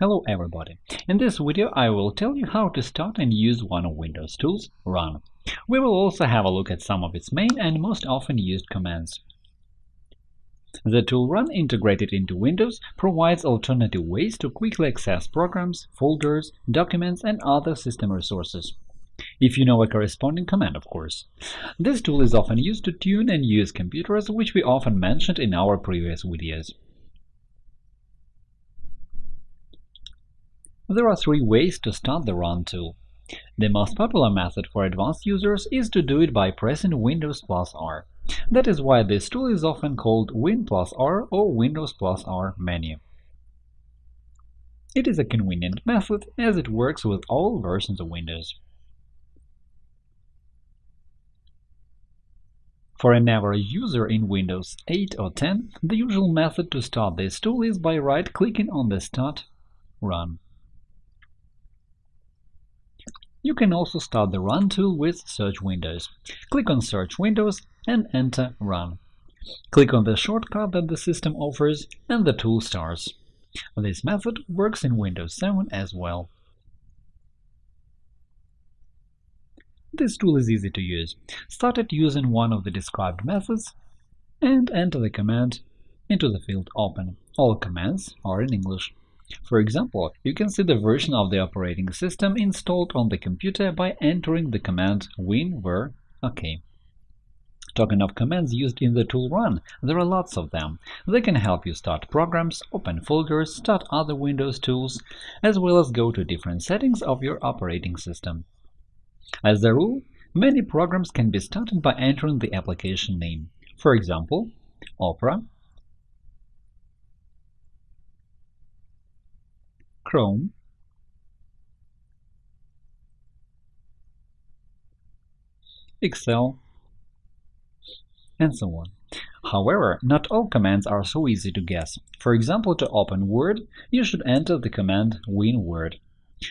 Hello everybody! In this video I will tell you how to start and use one of Windows tools, Run. We will also have a look at some of its main and most often used commands. The tool Run integrated into Windows provides alternative ways to quickly access programs, folders, documents, and other system resources. If you know a corresponding command, of course. This tool is often used to tune and use computers, which we often mentioned in our previous videos. There are three ways to start the Run tool. The most popular method for advanced users is to do it by pressing Windows plus R. That is why this tool is often called Win plus R or Windows plus R menu. It is a convenient method as it works with all versions of Windows. For an average user in Windows 8 or 10, the usual method to start this tool is by right-clicking on the Start Run. You can also start the Run tool with Search Windows. Click on Search Windows and enter Run. Click on the shortcut that the system offers, and the tool starts. This method works in Windows 7 as well. This tool is easy to use. Start it using one of the described methods and enter the command into the field Open. All commands are in English. For example, you can see the version of the operating system installed on the computer by entering the command win-ver OK. Talking of commands used in the tool Run, there are lots of them. They can help you start programs, open folders, start other Windows tools, as well as go to different settings of your operating system. As a rule, many programs can be started by entering the application name. For example, Opera, Chrome Excel, and so on. However, not all commands are so easy to guess. For example, to open Word, you should enter the command WinWord.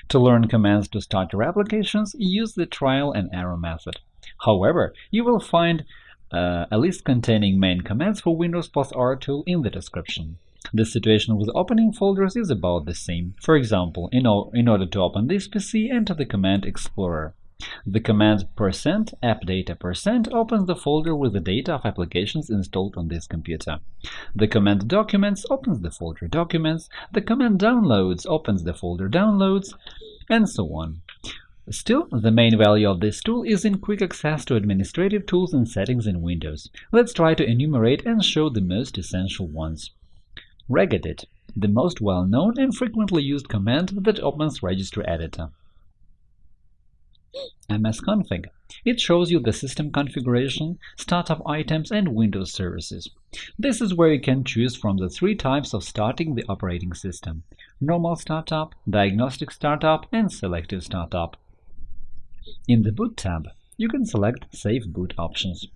To learn commands to start your applications, use the trial and error method. However, you will find uh, a list containing main commands for Windows plus R tool in the description. The situation with opening folders is about the same. For example, in, in order to open this PC, enter the command Explorer. The command appdata percent opens the folder with the data of applications installed on this computer. The command documents opens the folder documents, the command downloads opens the folder downloads, and so on. Still, the main value of this tool is in quick access to administrative tools and settings in Windows. Let's try to enumerate and show the most essential ones regedit, the most well-known and frequently used command that opens Registry Editor. msconfig. It shows you the system configuration, startup items, and Windows services. This is where you can choose from the three types of starting the operating system – normal startup, diagnostic startup, and selective startup. In the Boot tab, you can select Safe Boot options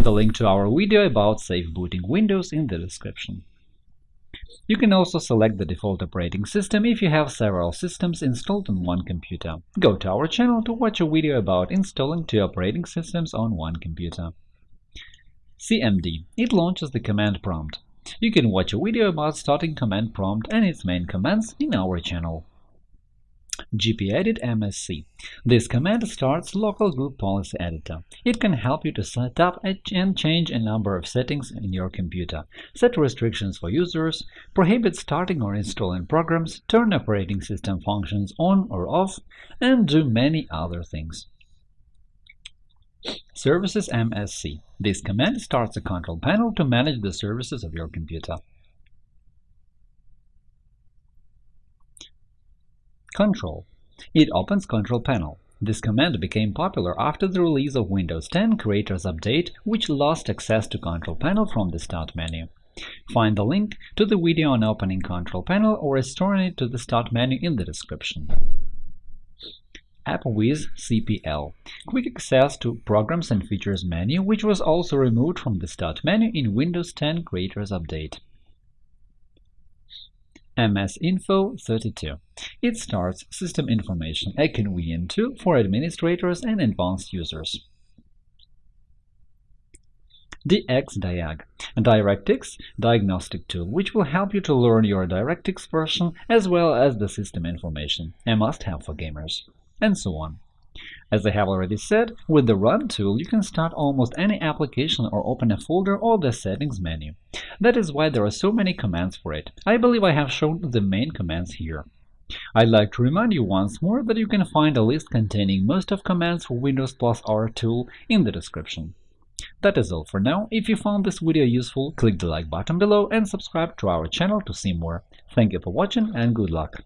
the link to our video about safe booting Windows in the description. You can also select the default operating system if you have several systems installed on one computer. Go to our channel to watch a video about installing two operating systems on one computer. CMD – It launches the command prompt. You can watch a video about starting command prompt and its main commands in our channel gpedit MSC. This command starts local group policy editor. It can help you to set up and change a number of settings in your computer, set restrictions for users, prohibit starting or installing programs, turn operating system functions on or off, and do many other things. Services MSC. This command starts a control panel to manage the services of your computer. Control. It opens Control Panel. This command became popular after the release of Windows 10 Creators Update, which lost access to Control Panel from the Start menu. Find the link to the video on opening Control Panel or restoring it to the Start menu in the description. AppWiz CPL – Quick access to Programs and Features menu, which was also removed from the Start menu in Windows 10 Creators Update. MS Info 32. It starts system information, a convenient tool for administrators and advanced users. DXDiag, a DirectX diagnostic tool which will help you to learn your DirectX version as well as the system information, a must-have for gamers, and so on. As I have already said, with the Run tool you can start almost any application or open a folder or the Settings menu. That is why there are so many commands for it. I believe I have shown the main commands here. I'd like to remind you once more that you can find a list containing most of commands for Windows plus R tool in the description. That is all for now. If you found this video useful, click the like button below and subscribe to our channel to see more. Thank you for watching and good luck!